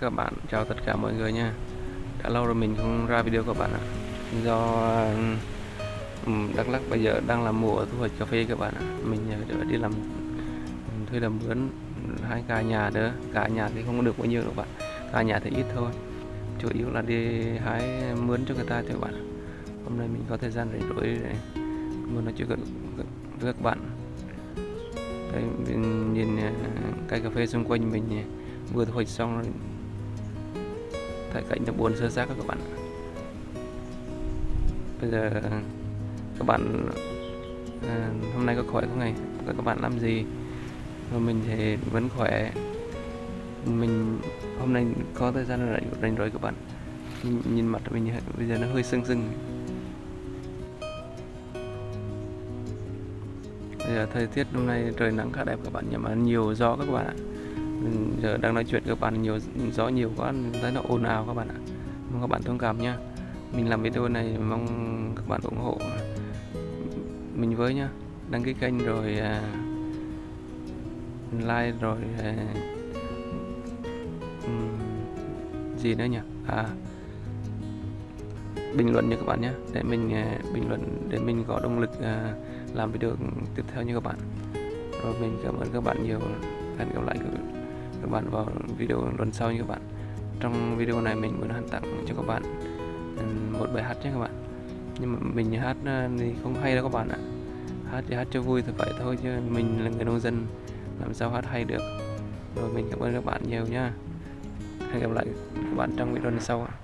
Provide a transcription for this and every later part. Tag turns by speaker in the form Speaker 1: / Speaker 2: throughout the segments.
Speaker 1: các bạn, chào tất cả mọi người nha. Đã lâu rồi mình không ra video các bạn ạ. Do Đắk Lắk bây giờ đang là mùa thu hoạch cà phê các bạn ạ. Mình ờ, đi làm thuê làm mướn hai cả nhà nữa Cả nhà thì không có được bao nhiêu đâu bạn. Cả nhà thì ít thôi. Chủ yếu là đi hái mướn cho người ta thôi các bạn Hôm nay mình có thời gian rảnh rỗi để muốn nói chuyện với các bạn. Đây, mình nhìn ờ, cây cà phê xung quanh mình vừa thu hoạch xong rồi thấy cảnh nó buồn sơ xác các bạn bây giờ các bạn à, hôm nay có khỏe không này các bạn làm gì? Và mình thì vẫn khỏe. Mình hôm nay có thời gian rảnh rảnh rỗi các bạn. Nhìn, nhìn mặt mình bây giờ nó hơi sưng sưng. Bây giờ thời tiết hôm nay trời nắng khá đẹp các bạn nhưng mà nhiều gió các bạn ạ. Ừ. giờ đang nói chuyện các bạn nhiều gió nhiều quá thấy nó ồn ào các bạn ạ. Mong các bạn thông cảm nha mình làm video này mong các bạn ủng hộ mình với nhá. Đăng ký kênh rồi uh, like rồi uh, um, gì nữa nhỉ? À bình luận nha các bạn nhé để mình uh, bình luận để mình có động lực uh, làm video tiếp theo như các bạn. Rồi mình cảm ơn các bạn nhiều. Hẹn gặp lại các các bạn vào video lần sau như các bạn. Trong video này mình muốn hát tặng cho các bạn ừ, một bài hát nhé các bạn. Nhưng mà mình hát ờ, thì không hay đâu các bạn ạ. Hát thì hát cho vui thì vậy thôi, chứ mình là người nông dân, làm sao hát hay được. Rồi mình cảm ơn các bạn nhiều nha hẹn gặp lại các bạn trong video lần sau ạ.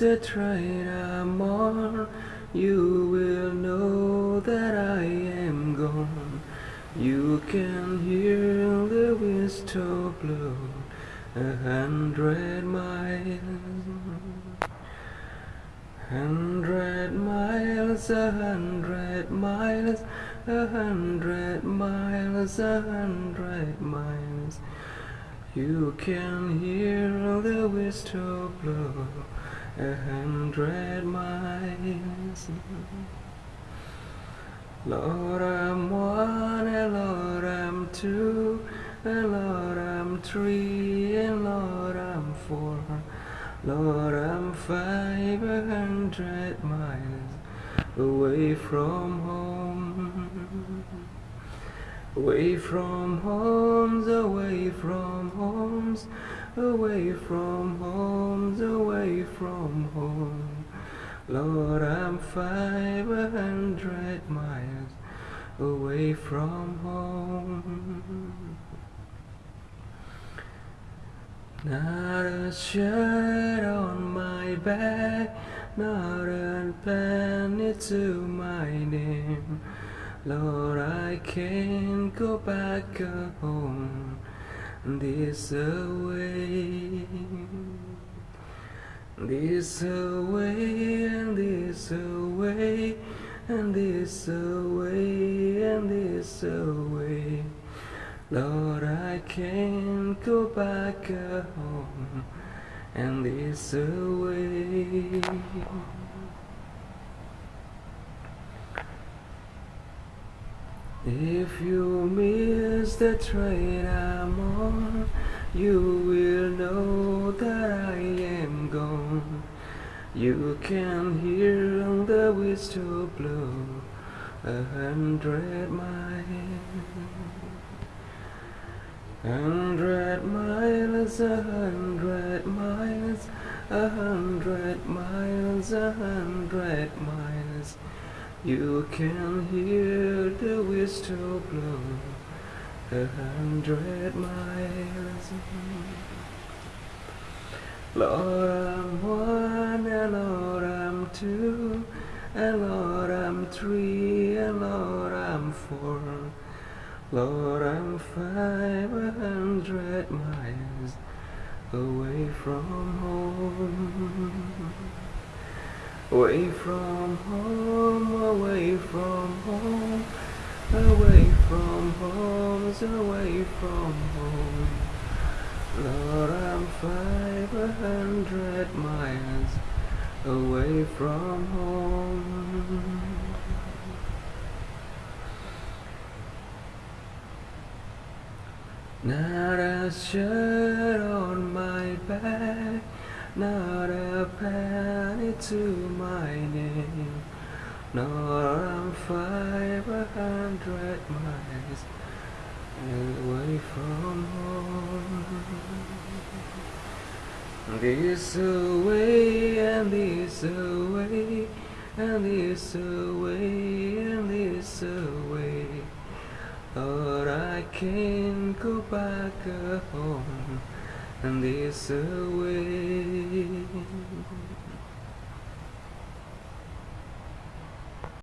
Speaker 1: the train I'm on, you will know that I am gone. You can hear the whistle blow a hundred miles. Hundred miles, a hundred miles, a hundred miles, a hundred miles. You can hear the whistle blow a hundred miles. Lord, I'm one, and Lord, I'm two, and Lord, I'm three, and Lord, I'm four. Lord, I'm five hundred miles away from home. Away from homes, away from homes, away from home, away from home. Lord, I'm five hundred miles away from home. Not a shirt on my back, not a penny to my name. Lord, I can't go back home this away. This away and this away and this away and this away. Lord, I can't go back home and this away. If you miss the train I'm on, You can hear the whistle blow a hundred miles. Hundred miles, a hundred miles, a hundred miles, a hundred miles. You can hear the whistle blow a hundred miles. Lord, I'm one, and Lord, I'm two, and Lord, I'm three, and Lord, I'm four. Lord, I'm five hundred miles away from home. Away from home, away from home, away from home, away from home. Lord, I'm five hundred miles away from home. Not a shirt on my back, not a penny to my name. Nor I'm five hundred miles away from home. This away and this away and this away and this away. Lord, I can't go back home and this away.